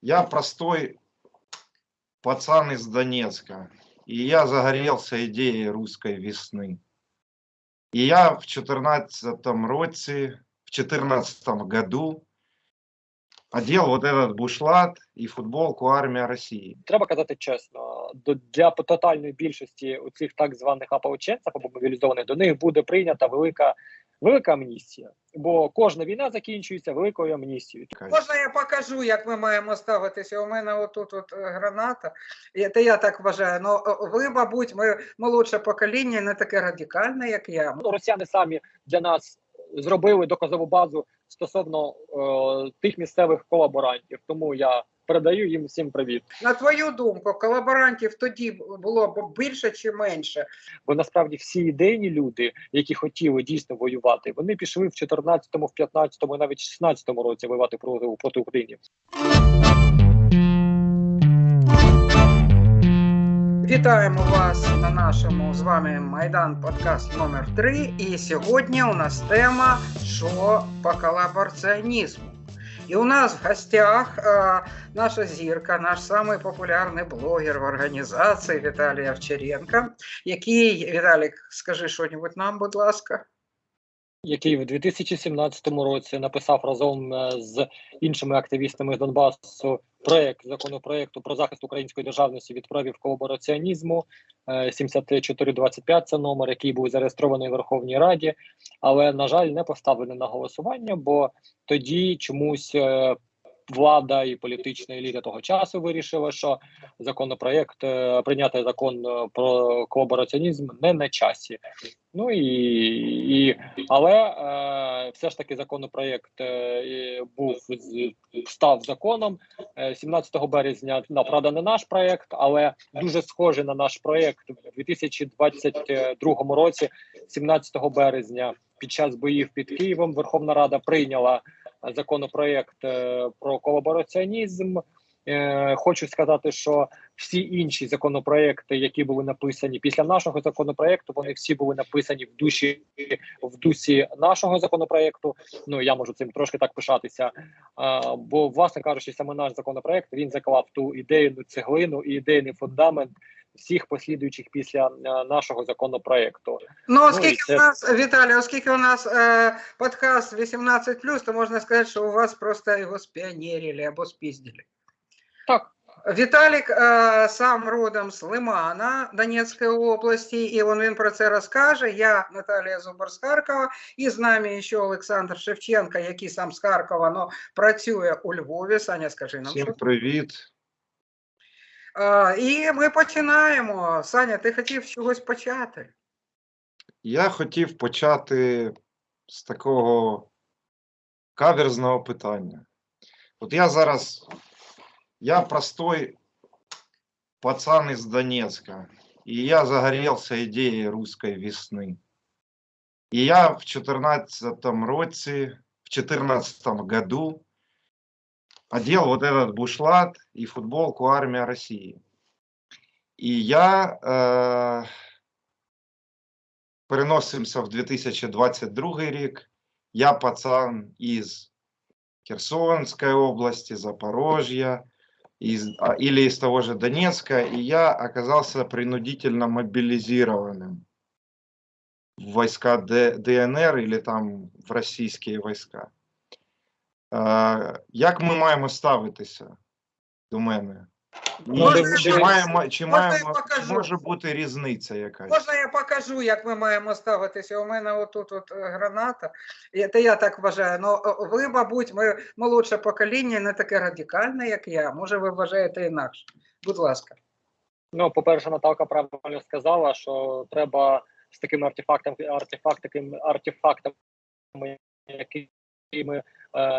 Я простой пацан из Донецка, и я загорелся идеей русской весны. И я в 14 році, в 14 году одел вот этот бушлат и футболку «Армия России». треба казати чесно, для тотальної більшості у цих так званих ополченців або мобілізованих до них буде прийнята велика велика амністія. Бо кожна війна закінчується великою амністією. Можна я покажу, як ми маємо ставитися? У мене отут от е, граната. І Це я так вважаю. Ну ви, мабуть, ми молодше покоління, не таке радикальне, як я. Ну, росіяни самі для нас зробили доказову базу стосовно е, тих місцевих колаборантів. Тому я передаю їм всім привіт. На твою думку, колаборантів тоді було б більше чи менше? Бо насправді всі ідейні люди, які хотіли дійсно воювати, вони пішли в 14-му, в 15-му, навіть 16-му році воювати проти, проти України. Вітаємо вас на нашому з вами Майдан подкаст номер 3 І сьогодні у нас тема що по колабораціонізму. І у нас в гостях е, наша зірка, наш самий популярний блогер в організації Віталій Овчаренко, який, Віталік, скажи щось нам, будь ласка. який в 2017 році написав разом е, з іншими активістами з Донбасу проект законопроекту про захист української державності від проявів колабораціонізму е, 7425 Це номер, який був зареєстрований в Верховній Раді, але на жаль, не поставлений на голосування, бо тоді чомусь. Е, Влада і політична еліта того часу вирішила, що законопроект е, прийняти закон е, про колабораціонізм не на часі. Ну і, і але е, все ж таки законопроект е, був став законом е, 17 березня. Ну, правда, не наш проект, але дуже схожий на наш проект в 2022 році, 17 березня, під час боїв під Києвом, Верховна Рада прийняла е, законопроект е, про колабораціонізм. Е, Хочу сказати, що всі інші законопроекти, які були написані після нашого законопроекту, вони всі були написані в душі в дусі нашого законопроекту. Ну я можу цим трошки так пишатися. А, бо, власне кажучи, саме наш законопроект він заклав ту ідейну цеглину і ідейний фундамент всіх послідуючих після е, нашого законопроекту. Ну, і оскільки це- у нас, Віталій, оскільки у нас е, подкаст 18+, то можна сказати, що у вас просто його спіонерили або спіздили. Так, Віталік е, сам родом з Лимана Донецької області, і він, він про це розкаже. Я Наталія Зубар з Харкова, і з нами ще Олександр Шевченко, який сам з Харкова, але працює у Львові. Саня, скажи нам. Всім що. привіт. Е, і ми починаємо. Саня, ти хотів з чогось почати? Я хотів почати з такого каверзного питання. От я зараз, я простой пацан из Донецка, и я загорелся идеей русской весны. И я в 14 році, в 14 году одел вот этот бушлат и футболку «Армия России». И я э, переносимося в 2022 рік. Я пацан із Херсонской области, Запорожья, Из, или из того же Донецка, и я оказался принудительно мобилизированным в войска Д- ДНР или там в російські війська. Е, як ми маємо ставитися до мене? І Можна чи я- маємо, чи можна я маємо, покажу? може бути різниця якась? Можна я покажу, як ми маємо ставитися? У мене отут от е, граната. І Це я так вважаю. Ну е, ви, мабуть, ми молодше покоління, не таке радикальне, як я. Може, ви вважаєте інакше. Будь ласка. ну по-перше, Наталка правильно сказала, що треба з такими артефактами, артефактами, артефактами, якими е,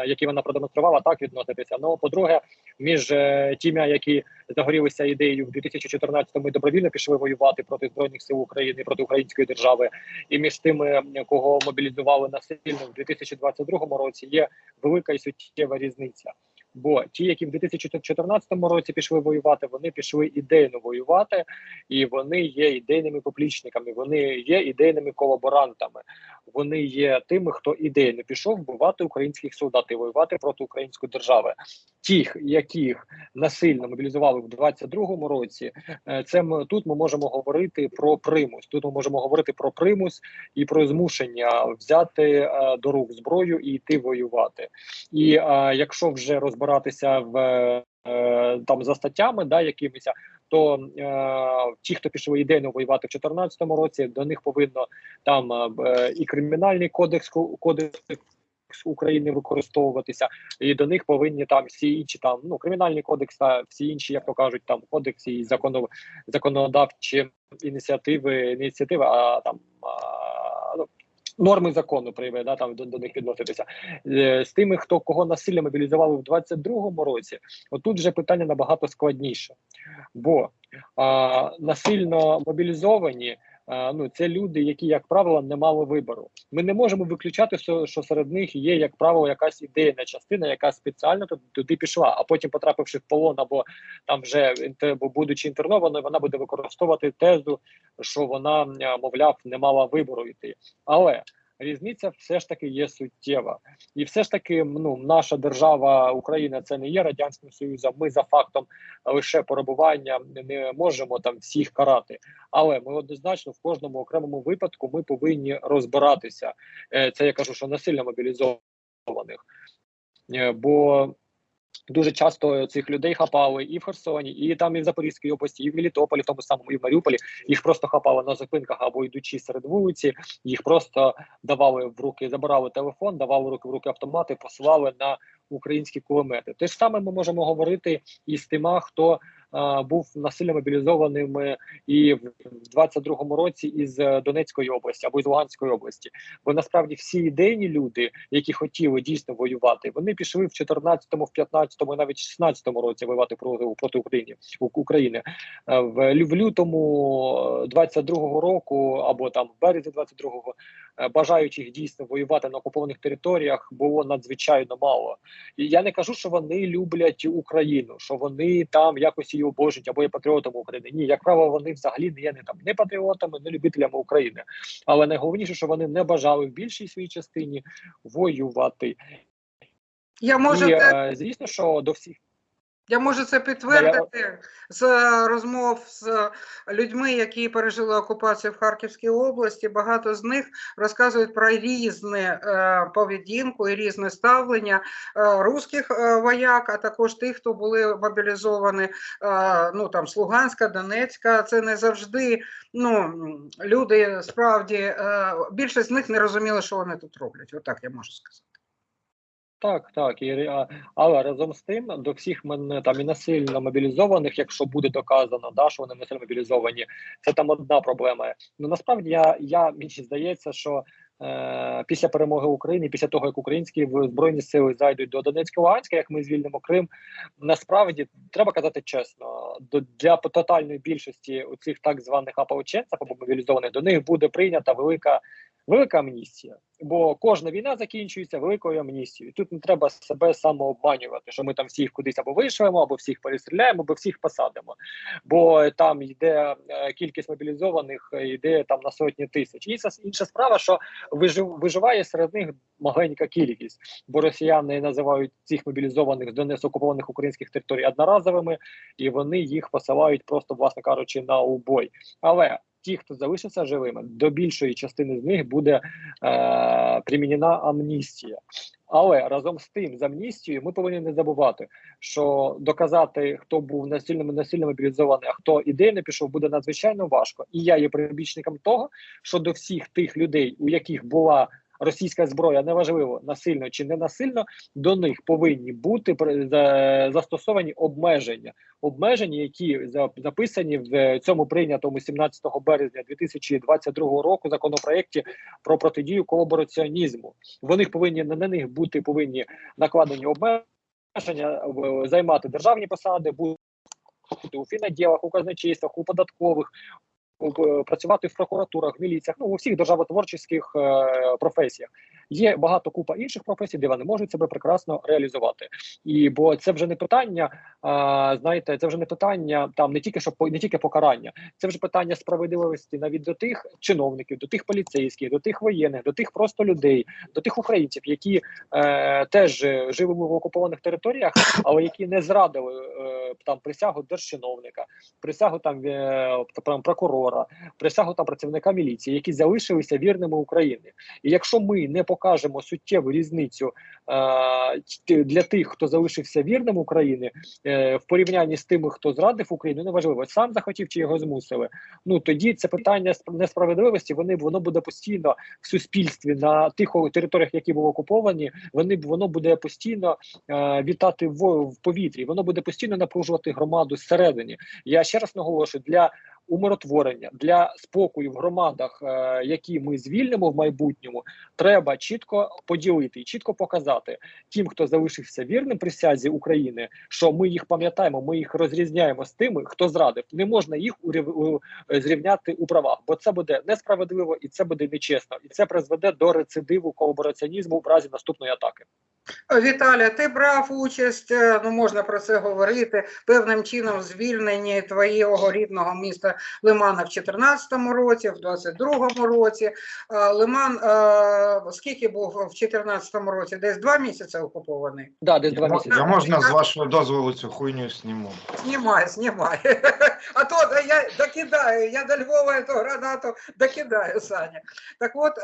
які вона продемонструвала, так відноситися. Ну, по-друге, між е, тими, які загорілися ідеєю в 2014-му і добровільно пішли воювати проти збройних сил України, проти української держави, і між тими, кого мобілізували насильно в 2022 році, є велика і суттєва різниця. Бо ті, які в 2014 році пішли воювати, вони пішли ідейно воювати, і вони є ідейними поплічниками, вони є ідейними колаборантами. Вони є тими, хто ідейно пішов вбивати українських солдат і воювати проти української держави. Тих, яких насильно мобілізували в 22-му році, е, це ми тут ми можемо говорити про примус. Тут ми можемо говорити про примус і про змушення взяти е, до рук зброю і йти воювати. І е, якщо вже розбиратися в там за статтями, да, якимись, то е, ті, хто пішли ідейно воювати в 2014 році, до них повинно там е, і кримінальний кодекс кодекс. України використовуватися, і до них повинні там всі інші там ну кримінальний кодекс та всі інші, як то кажуть, там кодекси і законодавчі ініціативи, ініціативи, а там а, норми закону прийме, да, там до, до них відноситися. Е, з тими, хто кого насилля мобілізували в 22-му році, отут вже питання набагато складніше, бо а, насильно мобілізовані. Ну, це люди, які, як правило, не мали вибору. Ми не можемо виключати, що, серед них є, як правило, якась ідейна частина, яка спеціально туди, пішла, а потім, потрапивши в полон або там вже будучи інтернованою, вона буде використовувати тезу, що вона, мовляв, не мала вибору йти. Але різниця все ж таки є суттєва, і все ж таки, ну наша держава Україна це не є радянським союзом. Ми за фактом лише перебування не можемо там всіх карати. Але ми однозначно в кожному окремому випадку ми повинні розбиратися. Е, Це я кажу, що насильно мобілізованих, Е, бо дуже часто цих людей хапали і в Херсоні, і там і в Запорізькій області, і в Мелітополі, в тому самому і в Маріуполі. Їх просто хапали на зупинках або йдучи серед вулиці. Їх просто давали в руки, забирали телефон, давали руки в руки автомати, посилали на українські кулемети. Те ж саме ми можемо говорити і з тима, хто був насильно мобілізованим е, і в 22-му році із е, Донецької області або із Луганської області. Бо насправді всі ідейні люди, які хотіли дійсно воювати, вони пішли в 14-му, в 15-му, навіть 16-му році воювати проти проти України України. Е, В, лютому 22-го року або там в березні 22-го е, бажаючих дійсно воювати на окупованих територіях було надзвичайно мало. І я не кажу, що вони люблять Україну, що вони там якось її обожнюють або є патріотами України. Ні, як правило, вони взагалі не є не там не патріотами, не любителями України. Але найголовніше, що вони не бажали в більшій своїй частині воювати. Я можу, І е, звісно, що до всіх я можу це підтвердити з розмов з людьми, які пережили окупацію в Харківській області. Багато з них розказують про різне е, поведінку і різне ставлення е, русських е, вояк, а також тих, хто були мобілізовані ну там з Луганська, Донецька. Це не завжди ну люди справді більшість з них не розуміли, що вони тут роблять. Отак я можу сказати. Так, так, і, але разом з тим до всіх мене там і насильно мобілізованих, якщо буде доказано, да, що вони насильно мобілізовані, це там одна проблема. Ну насправді я, я мені здається, що е, після перемоги України, після того як українські збройні сили зайдуть до Донецька Луганська, як ми звільнимо Крим, насправді треба казати чесно, до для тотальної більшості у цих так званих ополченців або мобілізованих до них буде прийнята велика. Велика амністія, бо кожна війна закінчується великою амністією. Тут не треба себе самообманювати, що ми там всіх кудись або вишлемо, або всіх перестріляємо, або всіх посадимо. Бо там йде е, кількість мобілізованих, е, йде там на сотні тисяч. І інша справа, що вижив, виживає серед них маленька кількість, бо росіяни називають цих мобілізованих Донецьк окупованих українських територій одноразовими, і вони їх посилають просто, власне кажучи, на убой. Але ті, хто залишився живими, до більшої частини з них буде е, примінена амністія. Але разом з тим, з амністією, ми повинні не забувати, що доказати, хто був насильно насильно мобілізований, а хто ідейно пішов, буде надзвичайно важко. І я є прибічником того, що до всіх тих людей, у яких була російська зброя, неважливо насильно чи не насильно, до них повинні бути застосовані обмеження, обмеження, які записані в цьому прийнятому 17 березня 2022 року законопроекті про протидію колабораціонізму. Вони повинні на них бути повинні накладені обмеження, займати державні посади, бути у фіноділах, у казначействах, у податкових. Е, Працювати в прокуратурах, в міліціях, ну у всіх державотворчих е, професіях є багато купа інших професій, де вони можуть себе прекрасно реалізувати. І бо це вже не питання а, знаєте, це вже не питання там не тільки що по- не тільки покарання, це вже питання справедливості навіть до тих чиновників, до тих поліцейських, до тих воєнних, до тих просто людей, до тих українців, які е, теж живемо в окупованих територіях, але які не зрадили е, там присягу держчиновника, присягу там, е, прокурора, присягу там працівника міліції, які залишилися вірними Україні. І якщо ми не покажемо суттєву різницю е, для тих, хто залишився вірним Україні, е, в порівнянні з тими, хто зрадив Україну, неважливо, сам захотів чи його змусили. Ну тоді це питання сп- несправедливості. Вони воно буде постійно в суспільстві на тих територіях, які були окуповані. Вони воно буде постійно е, вітати в, в повітрі. Воно буде постійно напружувати громаду зсередині. Я ще раз наголошую для умиротворення для спокою в громадах, е, які ми звільнимо в майбутньому, треба чітко поділити і чітко показати тим, хто залишився вірним присязі України, що ми їх пам'ятаємо, ми їх розрізняємо з тими, хто зрадив. Не можна їх е, зрівняти у правах, бо це буде несправедливо і це буде нечесно, і це призведе до рецидиву колабораціонізму в разі наступної атаки. Віталя, ти брав участь, е, ну можна про це говорити, певним чином в звільненні твоєго рідного міста Лимана в 2014 році, в 2022 році. Е, Лиман е, скільки був в 2014 році? Десь два місяці окупований. Да, десь два Я, місяці. я можна з вашого дозволу цю хуйню зніму. Знімай, знімай. А то я докидаю, я до Львова эту гранату докидаю, Саня. Так от,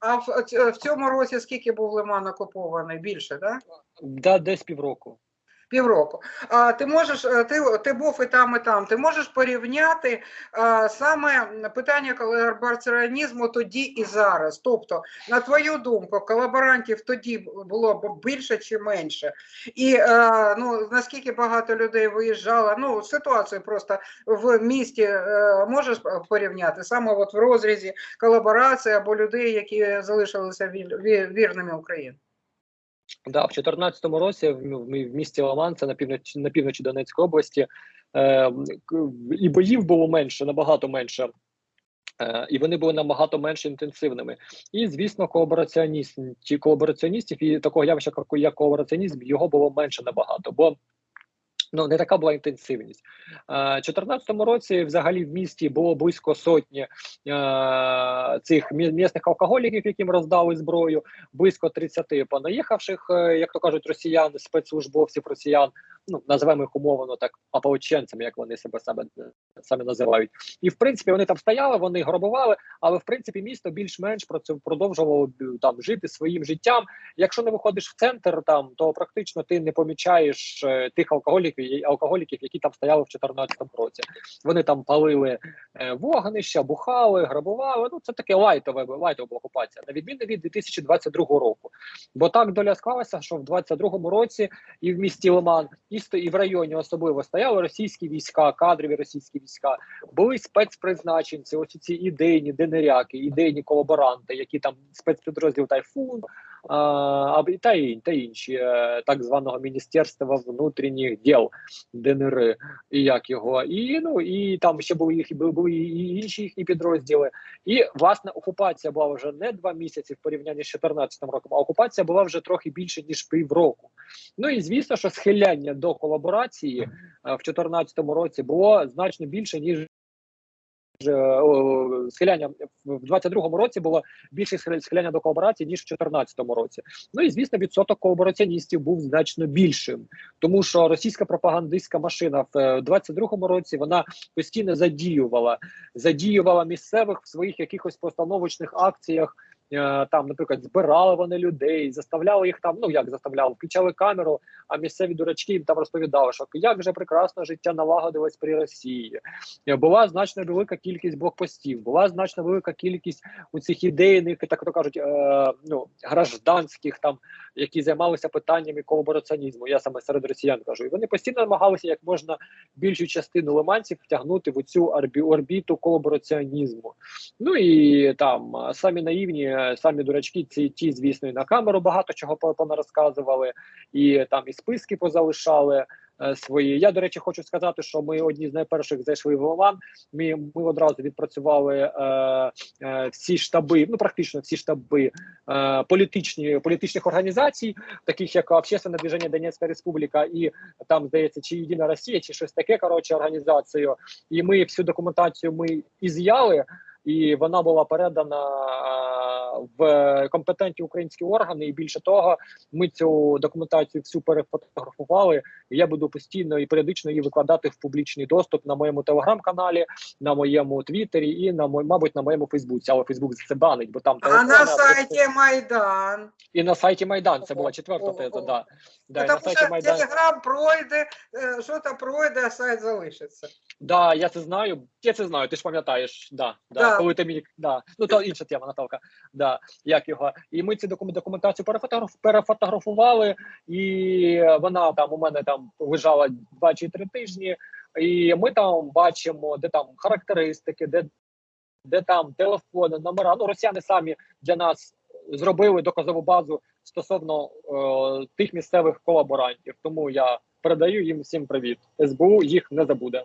а в, в цьому році скільки був Лиман окупований? Більше, так? Да? Да, десь півроку. Півроку. А ти можеш, е, ти, ти був і там, і там. Ти можеш порівняти а, саме питання колабораціонізму тоді і зараз. Тобто, на твою думку, колаборантів тоді було б більше чи менше? І е, ну, наскільки багато людей виїжджало? Ну, ситуацію просто в місті е, можеш порівняти саме от в розрізі колаборації або людей, які залишилися віль- вірними Україні. Да, в 2014 році в, місті Ламан, це на півночі на півночі Донецької області, е, і боїв було менше, набагато менше. Е, і вони були набагато менш інтенсивними. І, звісно, колабораціоністів ті колабораціоністів і такого явища, як колабораціонізм, його було менше набагато. Бо Ну, не така була інтенсивність. У 2014 році взагалі в місті було близько сотні цих місних алкоголіків, яким роздали зброю, близько 30 понаїхавших, е, як то кажуть, росіян, спецслужбовців росіян. Ну, називаємо їх умовно так ополченцями, як вони себе себе самі називають. І в принципі вони там стояли, вони грабували, але в принципі місто більш-менш продовжувало б, там жити своїм життям. Якщо не виходиш в центр, там то практично ти не помічаєш е, тих алкоголіків, алкоголіків, які там стояли в 2014 році. Вони там палили е, вогнища, бухали, грабували. Ну це таке лайтове лайтова окупація, на відміну від 2022 року. Бо так доля склалася, що в 2022 році і в місті Лиман, сто- і в районі особливо стояли російські війська, кадрові російські війська, були спецпризначенці, ось ці ідейні денеряки, ідейні колаборанти, які там спецпідрозділ Тайфун. Та, ін- та інші так званого міністерства внутрішніх діл ДНР, і як його, і ну і там ще були їх були і інші їхні підрозділи. І власне окупація була вже не два місяці в порівнянні з 2014 роком, а окупація була вже трохи більше ніж півроку. Ну і звісно, що схиляння до колаборації е, в 2014 році було значно більше ніж. Е, Схиляння в 22-му році було більше схиля- схиляння до колаборації ніж в 2014 році. Ну і звісно, відсоток колабораціоністів був значно більшим, тому що російська пропагандистська машина в е, 22-му році вона постійно задіювала, задіювала місцевих в своїх якихось постановочних акціях. Е, Там, наприклад, збирали вони людей, заставляли їх там. Ну як заставляли, включали камеру. А місцеві дурачки їм там розповідали, що як же прекрасно життя налагодилось при Росії. Е, Була значно велика кількість блокпостів, була значно велика кількість у цих ідейних, так то кажуть, е, ну гражданських там, які займалися питаннями колабораціонізму. Я саме серед росіян кажу. І вони постійно намагалися як можна більшу частину лиманців втягнути в цю орбі, орбіту колабораціонізму. Ну і там самі наївні, е, самі дурачки, ці ті, звісно, і на камеру багато чого по- понарозказували, і там і списки позалишали. е, свої. Я, до речі, хочу сказати, що ми одні з найперших зайшли в Оман. Ми, ми одразу відпрацювали е, е, всі штаби, ну практично всі штаби е, політичні, політичних організацій, таких як Общественне движення Донецька Республіка, і там здається, чи Єдина Росія, чи щось таке. Коротше, організацію. І ми всю документацію ми із'яли. І вона була передана в компетентні українські органи. І більше того, ми цю документацію всю перефотографували. І я буду постійно і періодично її викладати в публічний доступ на моєму телеграм-каналі, на моєму твіттері і на мой, мабуть, на моєму Фейсбуці. Але Фейсбук за це банить, бо там А на сайті Майдан. і на сайті Майдан. Це була четверта теза. Да. Да, і на Тому сайті що Майдан. Телеграм пройде, е, що то пройде, а сайт залишиться. Да, я це знаю. Я це знаю. Ти ж пам'ятаєш, да, да, Да. коли ти мені да. Ну то інша тема, Наталка. Да, як його. І ми цю докум- документацію перефотограф, перефотографували, і вона там у мене там лежала два чи три тижні. І ми там бачимо, де там характеристики, де, де там телефони, номера. Ну, росіяни самі для нас зробили доказову базу стосовно е, тих місцевих колаборантів. Тому я передаю їм всім привіт. СБУ їх не забуде.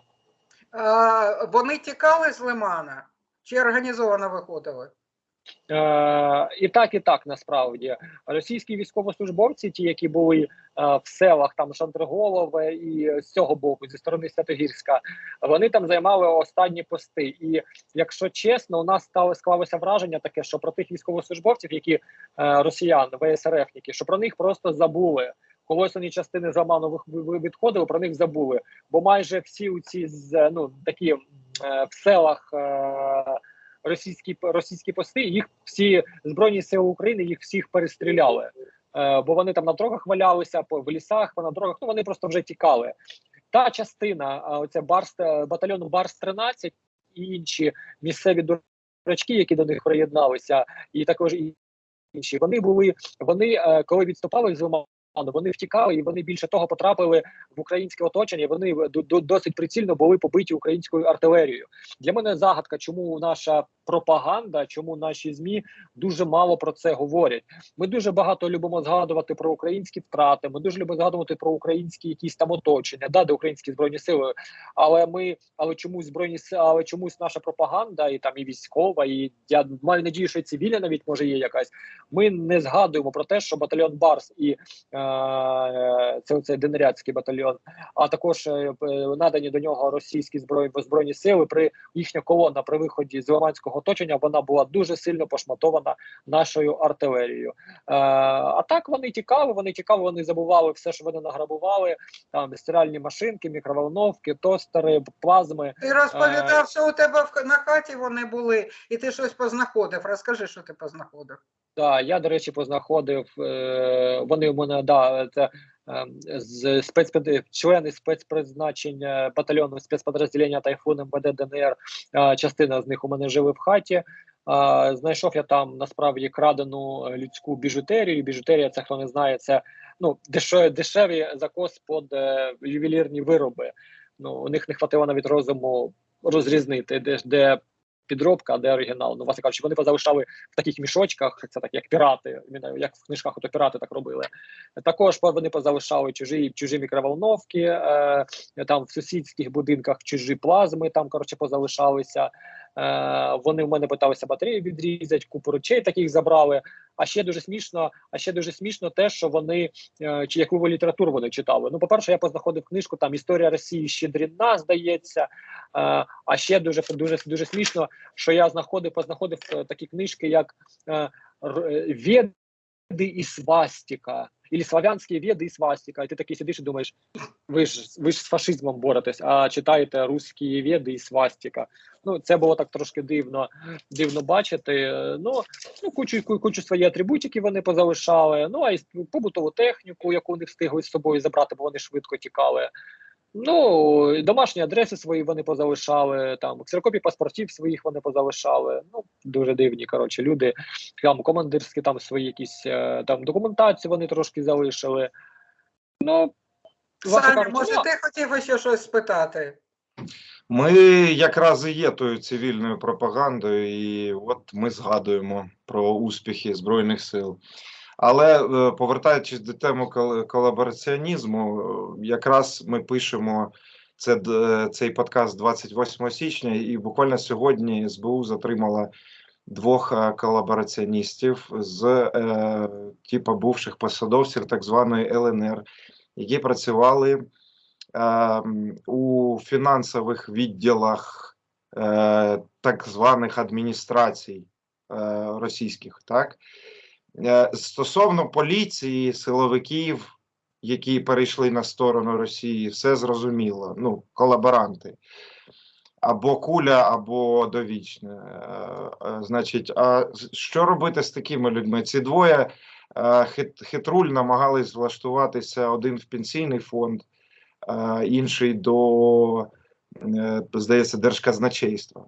Вони тікали з Лимана чи організовано виходили? Е, і так, і так насправді російські військовослужбовці, ті, які були е, в селах там Шандриголове і з цього боку, зі сторони Святогірська, вони там займали останні пости. І якщо чесно, у нас стало склалося враження таке, що про тих військовослужбовців, які е, росіян, ВСРФники, що про них просто забули. Колосані частини ви- ви- відходили, про них забули. Бо майже всі ці з ну такі е, в селах. Е, російські російські пости, їх всі збройні сили України їх всіх перестріляли. Е, бо вони там на дорогах валялися, в лісах, на дорогах. Ну вони просто вже тікали. Та частина, оця барс е, батальйону Барс 13 і інші місцеві дурачки, які до них приєдналися, і також і інші. Вони були вони, е, коли відступали з вони втікали, і вони більше того потрапили в українське оточення. Вони до- до- досить прицільно були побиті українською артилерією. Для мене загадка, чому наша пропаганда, чому наші змі дуже мало про це говорять. Ми дуже багато любимо згадувати про українські втрати. Ми дуже любимо згадувати про українські якісь там оточення, да, де українські збройні сили. Але ми, але чомусь збройні сили, але чомусь наша пропаганда, і там і військова, і я маю надію, що цивільна навіть може є якась. Ми не згадуємо про те, що батальйон Барс і е, це оцей денерядський батальйон, а також е, надані до нього російські збройні збройні сили при їхня колона при виході з Лиманського оточення вона була дуже сильно пошматована нашою артилерією. Е, а так вони тікали, вони тікали, вони забували все, що вони награбували. Там стиральні машинки, мікроволновки, тостери, плазми. Ти розповідав, що у тебе в- на хаті вони були, і ти щось познаходив. Розкажи, що ти познаходив. Да, я, до речі, познаходив. Е, вони в мене да, це е, з спецпід... члени спецпризначення батальйону спецпідрозділення Тайфун МВД ДНР. Частина з них у мене жили в хаті. Знайшов я там насправді крадену людську біжутерію. Біжутерія, це хто не знає, це ну дешеві закос під е, ювелірні вироби. Ну у них не хватило навіть розуму розрізнити, де, де підробка, а де оригінал. Ну, власне кажучи, вони позалишали в таких мішочках, це так як пірати, як в книжках, ото пірати так робили. Також вони позалишали чужі чужі мікроволновки, е, там в сусідських будинках чужі плазми, там коротше позалишалися. Е, вони в мене питалися батареї відрізати, купу речей таких забрали. А ще дуже смішно, а ще дуже смішно те, що вони е, чи яку літературу вони читали. Ну, по-перше, я познаходив книжку там Історія Росії Щедріна, здається. Е, а ще дуже дуже дуже смішно, що я знаходив, познаходив такі книжки, як Веди і свастика, або славянські веди і свастика. І ти такий сидиш і думаєш, ви ж ви ж з фашизмом боретесь, а читаєте руські веди і свастика. Ну, це було так трошки дивно, дивно бачити. Ну, ну кучу, ку- кучу свої атрибутики вони позалишали. Ну, а й побутову техніку, яку не встигли з собою забрати, бо вони швидко тікали. Ну, домашні адреси свої вони позалишали, там ксерокопії паспортів своїх вони позалишали. Ну, дуже дивні, коротше, люди. Там командирські там свої якісь е, там документацію вони трошки залишили. Ну, Саня, кажучи, може, ти хотів ще щось спитати? Ми якраз і є тою цивільною пропагандою, і от ми згадуємо про успіхи Збройних сил. Але е, повертаючись до теми колабораціонізму, е, якраз ми пишемо це, цей подкаст 28 січня, і буквально сьогодні СБУ затримала двох е, колабораціоністів з е, типу бувших посадовців так званої ЛНР, які працювали е, у фінансових відділах е, так званих адміністрацій е, російських, так? Е, Стосовно поліції, силовиків, які перейшли на сторону Росії, все зрозуміло. Ну, колаборанти. Або куля, або довічне. Е, е, Значить, а що робити з такими людьми? Ці двоє хит, хитруль намагались влаштуватися один в пенсійний фонд, інший до, здається, держказначейства.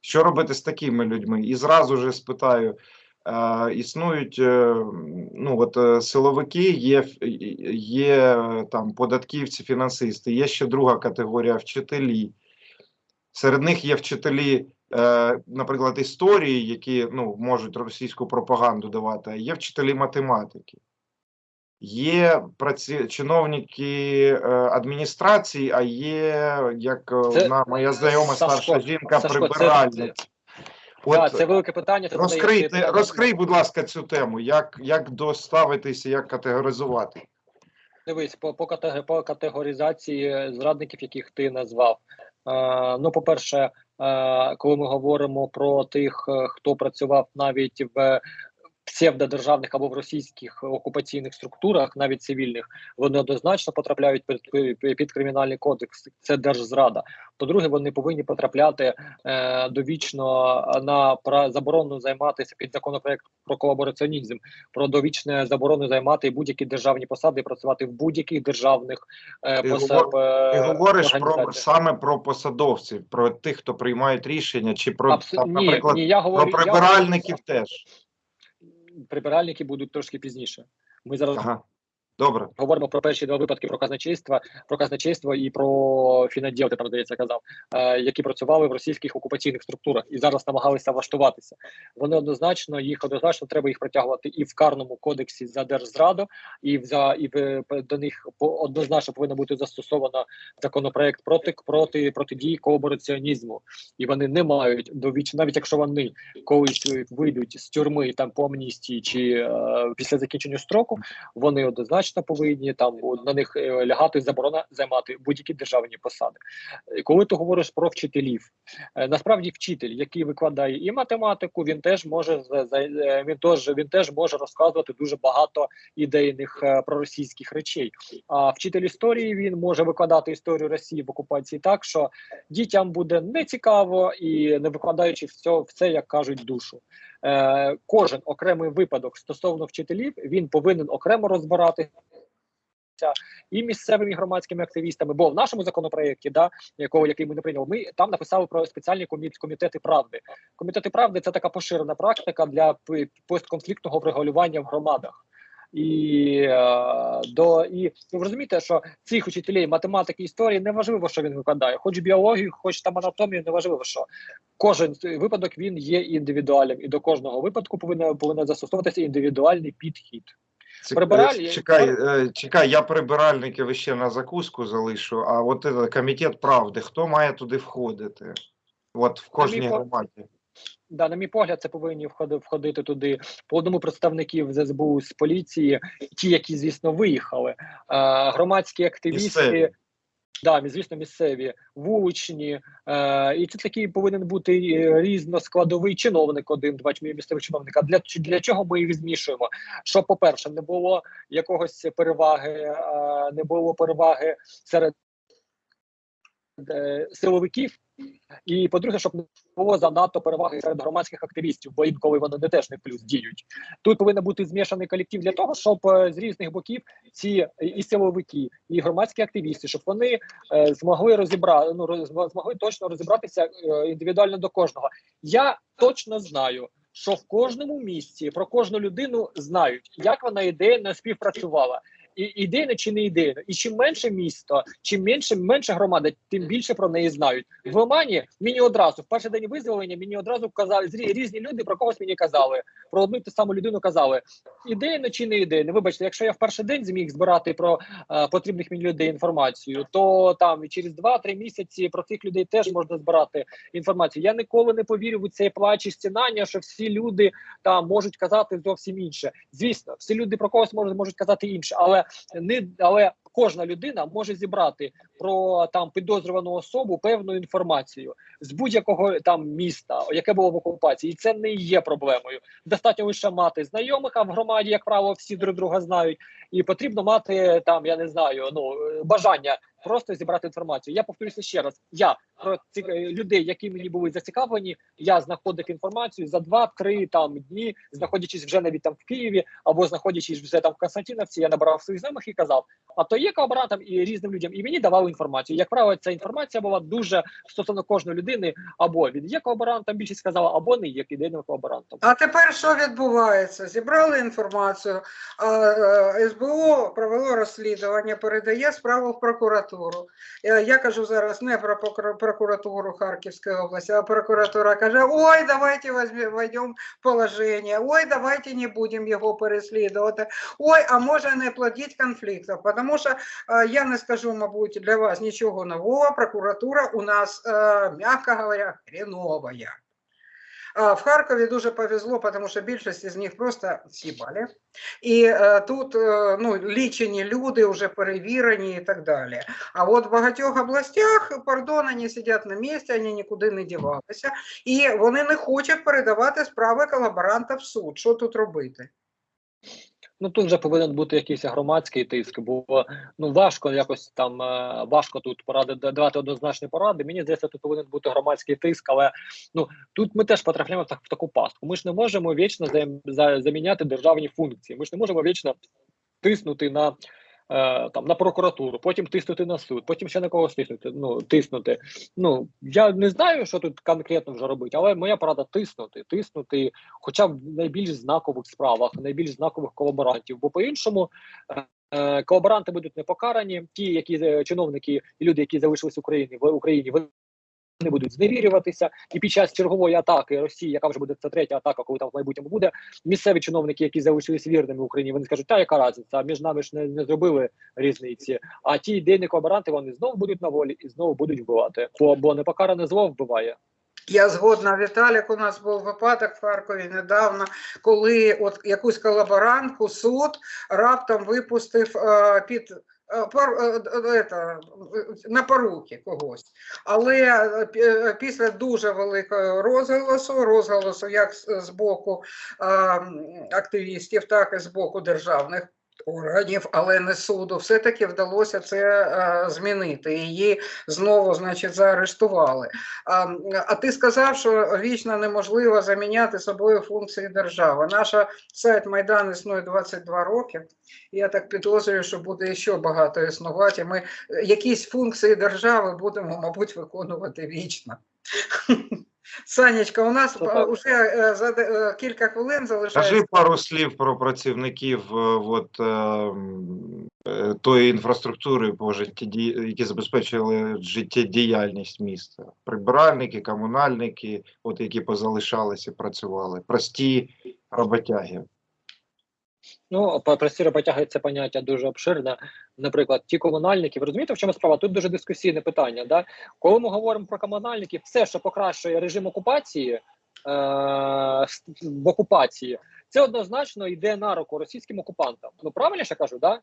Що робити з такими людьми? І зразу же спитаю: існують е, ну, от, е, силовики, є, є е, там податківці, фінансисти, є ще друга категорія вчителі. Серед них є вчителі, е, наприклад, історії, які ну, можуть російську пропаганду давати, а є вчителі математики. Є праці... чиновники е, адміністрації, а є, як е, Це- одна моя знайома Сашко, старша жінка, Сашко, це- прибиральниця. От, да, це велике питання. це Розкрийте, ти, розкрий, будь ласка, цю тему. Як, як доставитися, як категоризувати? Дивись, по, по, по категоризації зрадників, яких ти назвав. Е, ну, по-перше, е, коли ми говоримо про тих, е, хто працював навіть в псевдодержавних або в російських окупаційних структурах, навіть цивільних, вони однозначно потрапляють під, під, кримінальний кодекс. Це держзрада. По-друге, вони повинні потрапляти е, довічно на пра- заборону займатися під законопроект про колабораціонізм, про довічне заборону займати будь-які державні посади, і працювати в будь-яких державних е, Ти посад, Ти е, говориш про саме про посадовців, про тих, хто приймають рішення, чи про Абсо- там, ні, наприклад, ні, я говорю, про я прибиральників говорю, теж. Прибиральники будуть трошки пізніше. Ми зараз Ага. Добре. говоримо про перші два випадки про казначейство, про казначейство і про фінаділ, ти там здається казав, е, які працювали в російських окупаційних структурах і зараз намагалися влаштуватися. Вони однозначно їх однозначно треба їх притягувати і в карному кодексі за держзраду, і в за і в, до них однозначно повинно бути застосовано законопроект проти проти протидії колабораціонізму. І вони не мають довіч, навіть якщо вони колись вийдуть з тюрми там по амністії чи е, після закінчення строку, вони однозначно повинні там на них е, лягати заборона займати будь-які державні посади. Е, Коли ти говориш про вчителів, е, насправді вчитель, який викладає і математику, він теж може він теж він теж може розказувати дуже багато ідейних проросійських речей. А вчитель історії він може викладати історію Росії в окупації так, що дітям буде нецікаво і не викладаючи все, в це, як кажуть, душу. Е, кожен окремий випадок стосовно вчителів він повинен окремо розбиратися і місцевими громадськими активістами. Бо в нашому законопроєкті, да, якого який ми не прийняли, ми там написали про спеціальні комі- комітети правди. Комітети правди це така поширена практика для постконфліктного врегулювання в громадах. І е, до і ви розумієте, що цих учителів математики історії не важливо, що він викладає, хоч біологію, хоч там анатомію, не важливо, що кожен випадок він є індивідуальним, і до кожного випадку повинен повинен застосовуватися індивідуальний підхід. Прибираль- е, Чекай, е, чекай, я прибиральників ще на закуску залишу, а от комітет правди, хто має туди входити? От в кожній громаді. Да, на мій погляд, це повинні входи, входити туди по одному представників з СБУ з поліції, ті, які звісно виїхали, е, громадські активісти. Місцеві. Да, звісно, місцеві, вуличні, е, і це такий повинен бути е, різноскладовий чиновник, один, два чи місцевий чиновник. Для, для чого ми їх змішуємо? Щоб, по-перше, не було якогось переваги, е, не було переваги серед силовиків, і по-друге, щоб не було занадто переваги серед громадських активістів, бо інколи вони не теж не плюс діють. Тут повинен бути змішаний колектив для того, щоб е, з різних боків ці е, і силовики, і громадські активісти, щоб вони е, змогли розібрати, ну змогли точно розібратися індивідуально до кожного. Я точно знаю. Що в кожному місці про кожну людину знають, як вона ідеально співпрацювала, і ідейно чи не ідейно. І чим менше місто, чим менше менше громада, тим більше про неї знають. В Омані мені одразу в перший день визволення мені одразу казали різні люди про когось мені казали. Про одну й ту саму людину казали ідейно чи не ідейно. Вибачте, якщо я в перший день зміг збирати про е, потрібних мені людей інформацію, то там через 2-3 місяці про цих людей теж можна збирати інформацію. Я ніколи не повірю у цей плач і стінання, що всі люди там можуть казати зовсім інше. Звісно, всі люди про когось можуть, можуть казати інше, але не але кожна людина може зібрати про там підозрювану особу певну інформацію з будь-якого там міста, яке було в окупації, і це не є проблемою. Достатньо лише мати знайомих, а в громаді, як правило, всі друг друга знають, і потрібно мати там, я не знаю, ну бажання просто зібрати інформацію. Я повторюся ще раз: я про цих е, людей, які мені були зацікавлені, я знаходив інформацію за 2-3 там дні, знаходячись вже навіть там в Києві або знаходячись вже там в Константиновці, я набрав своїх знайомих і казав: а то є колаборантом і різним людям, і мені давали інформацію. Як правило, ця інформація була дуже стосовно кожної людини, або він є колаборантом, більшість сказала, або не є ідейним колаборантом. А тепер що відбувається? Зібрали інформацію, а, е, СБУ провело розслідування, передає справу в прокуратуру. Е, Я кажу зараз не про прокуратуру Харківської області, а прокуратура каже: ой, давайте введемо положення, ой, давайте не будемо його переслідувати. Ой, а може не плодіть конфліктів, тому що е, я не скажу, мабуть, для вас нічого нового. Прокуратура у нас, е, м'яко говоря, хреновая. В Харкові дуже повезло, тому що більшість з них просто сібали. І е, тут е, ну, лічені люди вже перевірені і так далі. А от в багатьох областях, пардон, вони сидять на місці, вони нікуди не дівалися, і вони не хочуть передавати справи колаборанта в суд. Що тут робити? Ну тут вже повинен бути якийсь громадський тиск, бо ну важко якось там е, важко тут поради давати однозначні поради. Мені здається, тут повинен бути громадський тиск, але ну тут ми теж потрапляємо в, так, в таку пастку. Ми ж не можемо вічно за, за, заміняти державні функції. Ми ж не можемо вічно тиснути на. Е, Там на прокуратуру, потім тиснути на суд, потім ще на когось тиснути. Ну тиснути. Ну я не знаю, що тут конкретно вже робити, але моя порада тиснути, тиснути, хоча б в найбільш знакових справах, найбільш знакових колаборантів. Бо по-іншому е, е, колаборанти будуть не покарані. Ті, які е, чиновники і люди, які залишились в Україні в Україні, вони будуть зневірюватися, і під час чергової атаки Росії, яка вже буде це третя атака, коли там в майбутньому буде, місцеві чиновники, які залишились вірними Україні, вони скажуть, та яка разниця, між нами ж не, не зробили різниці. А ті ідейні колаборанти вони знову будуть на волі і знову будуть вбивати. Бо, бо непокаране зло вбиває. Я згодна, Віталік, у нас був випадок в Харкові недавно, коли от якусь колаборантку суд раптом випустив е, під е, е, е, на поруки когось. Але після дуже великого розголосу, розголосу як з, боку активістів, так і з боку державних. Органів, але не суду, все-таки вдалося це е, змінити. Її знову, значить, заарештували. А, а ти сказав, що вічно неможливо заміняти собою функції держави. Наша сайт Майдан існує 22 роки. Я так підозрюю, що буде ще багато існувати. Ми е, якісь функції держави будемо, мабуть, виконувати вічно. Санечка, у нас вже е, за де- е, кілька хвилин залишається. Скажи пару слів про працівників е, от, е, е, тої інфраструктури, по життєді- які забезпечили життєдіяльність міста. Прибиральники, комунальники, от які позалишалися, працювали, прості роботяги. Ну, по- прості роботяги це поняття дуже обширне. Наприклад, ті комунальники, ви розумієте, в чому справа? Тут дуже дискусійне питання. Да? Коли ми говоримо про комунальників, все, що покращує режим окупації е- в окупації, це однозначно йде на руку російським окупантам. Ну правильно я кажу, да?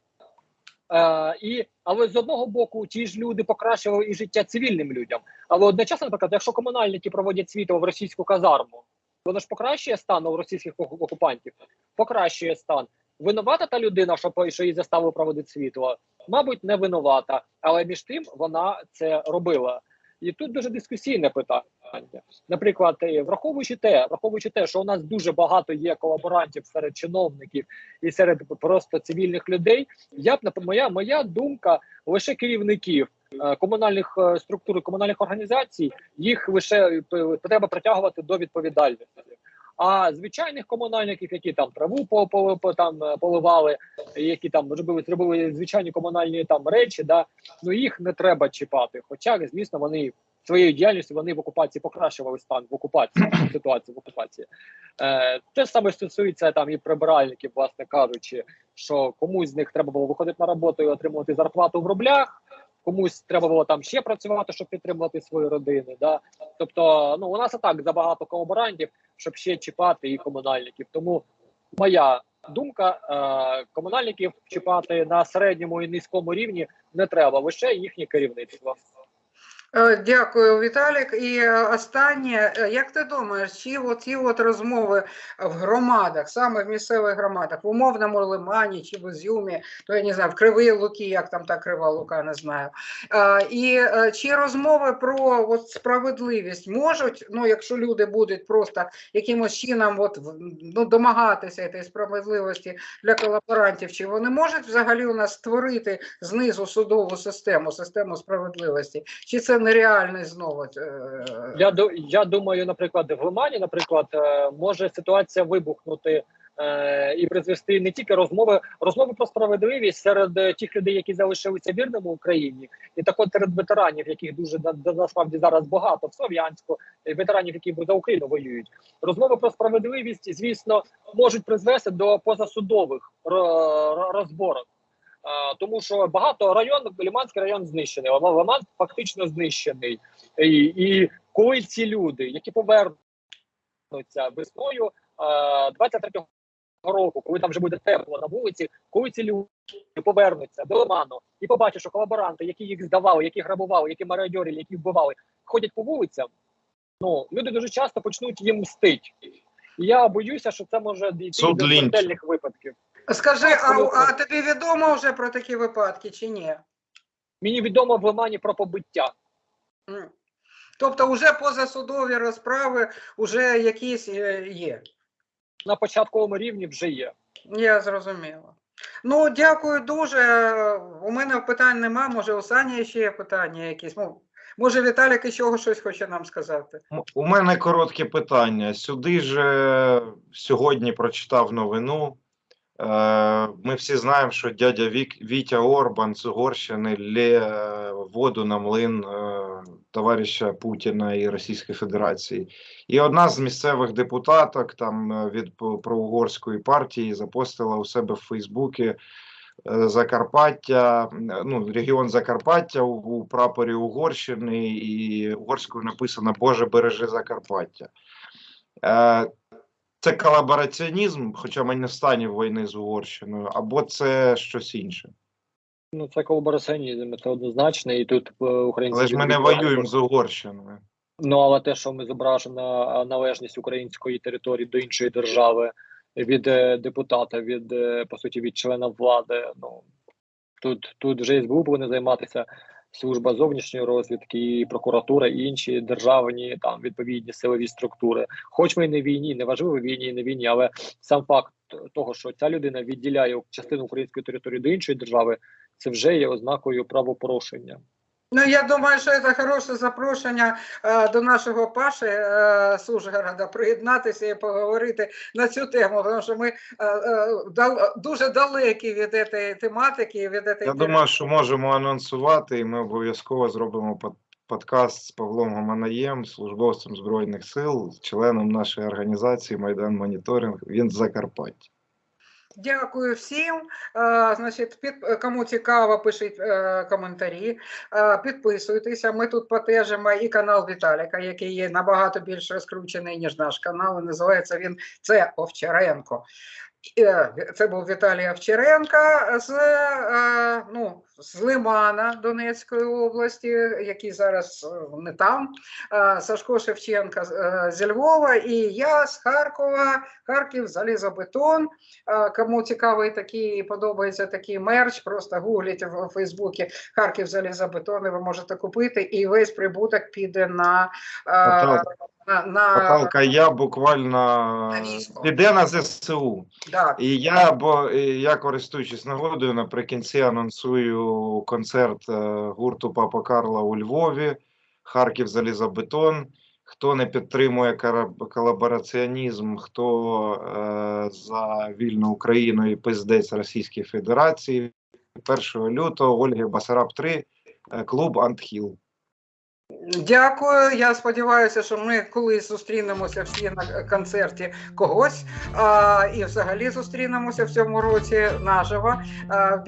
Е, і, але з одного боку, ті ж люди покращували і життя цивільним людям. Але одночасно, наприклад, якщо комунальники проводять світло в російську казарму, воно ж покращує стан у російських окупантів, покращує стан. Винувата та людина, що, що її заставили проводити світло, мабуть, не винувата, але між тим вона це робила. І тут дуже дискусійне питання. Наприклад, е, враховуючи те, враховуючи те, що у нас дуже багато є колаборантів серед чиновників і серед просто цивільних людей, я б моя, моя думка лише керівників е, комунальних е, структур, комунальних організацій, їх лише треба притягувати до відповідальності. А звичайних комунальників, які там траву по, по, по там е, поливали, які там робили, зробили звичайні комунальні там речі, да ну їх не треба чіпати. Хоча, звісно, вони своєю діяльністю вони в окупації покращували стан в окупації ситуацію в окупації. Е, те саме стосується там і прибиральників, власне кажучи, що комусь з них треба було виходити на роботу і отримувати зарплату в рублях. Комусь треба було там ще працювати, щоб підтримувати свої родини. Да? Тобто, ну у нас і так забагато колаборантів, щоб ще чіпати і комунальників. Тому моя думка: е, комунальників чіпати на середньому і низькому рівні не треба, лише їхнє керівництво. Е, Дякую, Віталік. І е, останнє, е, як ти думаєш, чи оці от розмови в громадах, саме в місцевих громадах, в умовному Лимані чи в Ізюмі, то я не знаю, в Кривій Луки, як там та Крива Лука, не знаю. І чи розмови про от справедливість можуть, ну якщо люди будуть просто якимось чином от, ну, домагатися цієї справедливості для колаборантів, чи вони можуть взагалі у нас створити знизу судову систему, систему справедливості? Чи це нереальний знову? е, Я я думаю, наприклад, в Лимані, наприклад, е, може ситуація вибухнути е, і призвести не тільки розмови, розмови про справедливість серед тих людей, які залишилися вірними Україні, і так от серед ветеранів, яких дуже на- на- насправді зараз багато в Слов'янську, ветеранів, які за Україну воюють. Розмови про справедливість, звісно, можуть призвести до позасудових ро- ро- розборок. Тому що багато район, Лиманський район знищений, Лиман Лиман фактично знищений. І, і коли ці люди, які повернуться весною е, 23-го року, коли там вже буде тепло на вулиці, коли ці люди повернуться до Лиману і побачать, що колаборанти, які їх здавали, які грабували, які мародьорили, які вбивали, ходять по вулицям, ну люди дуже часто почнуть їм мстить. І я боюся, що це може дійти Суд до смертельних випадків. Скажи, а, а тобі відомо вже про такі випадки чи ні? Мені відомо в Лимані про побиття. М. Тобто вже позасудові розправи вже якісь е, є. На початковому рівні вже є. Я зрозуміла. Ну, дякую дуже. У мене питань нема. Може, у Сані ще є питання якісь. Ну, може, Віталік іще щось хоче нам сказати. М- У мене коротке питання. Сюди ж е, сьогодні прочитав новину. Е, Ми всі знаємо, що дядя Вік, Вітя Орбан з Угорщини лє е, воду на млин е, товариша Путіна і Російської Федерації. І одна з місцевих депутаток там від проугорської партії запостила у себе в Фейсбуці Закарпаття, ну, регіон Закарпаття у прапорі Угорщини, і угорською написано Боже бережи Закарпаття. Е, це колабораціонізм, хоча ми не в стані війни з Угорщиною, або це щось інше. Ну це колабораціонізм, це однозначно, і тут е, українці. Але ж ми не воюємо з Угорщиною. Ну але те, що ми зображена належність української території до іншої держави від е, депутата, від е, по суті від члена влади. Ну тут тут вже СБУ повинна займатися служба зовнішньої розвідки, прокуратура і інші державні там відповідні силові структури. Хоч ми і не війні, не важливо війні, не війні, але сам факт того, що ця людина відділяє частину української території до іншої держави, це вже є ознакою правопорушення. Ну, я думаю, що це хороше запрошення е, до нашого Паші е, Сужгорода приєднатися і поговорити на цю тему, тому що ми е, е, дал- дуже далекі від цієї тематики, від цієї Я думаю, що можемо анонсувати, і ми обов'язково зробимо под- подкаст з Павлом Гоманаєм, службовцем Збройних сил, членом нашої організації Майдан Моніторинг. Він з Закарпаття. Дякую всім. Е, Значить, під, кому цікаво, пишіть е, коментарі, е, підписуйтеся. Ми тут потежимо і канал Віталіка, який є набагато більш розкручений, ніж наш канал. І називається він це Овчаренко. Е, Це був Віталій Овчаренко з, е, ну, з Лимана Донецької області, який зараз е, не там. Сашко е, зі Львова і я з Харкова, Харків, залізобетон. Кому цікавий такий, подобається такий мерч, просто гугліть в Фейсбуці Харків залізобетон, і ви можете купити, і весь прибуток піде на, Поталка. На, на Поталка я буквально На піде на ЗСУ. да, І я, бо я користуючись нагодою, наприкінці анонсую концерт е, гурту Папа Карла у Львові, Харків Залізобетон. хто не підтримує колабораціонізм, хто е, за вільну Україну і пиздець Російської Федерації. 1 лютого Ольги Басараб 3, е, клуб Антхіл. Дякую. Я сподіваюся, що ми колись зустрінемося всі на концерті когось а, і взагалі зустрінемося в цьому році наживо. А, в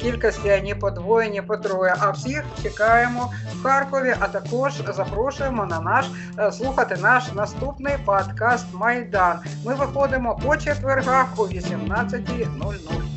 кількості ані по двоє, ні по троє. А всіх чекаємо в Харкові, а також запрошуємо на наш е, слухати наш наступний подкаст Майдан. Ми виходимо по четвергах о 18.00.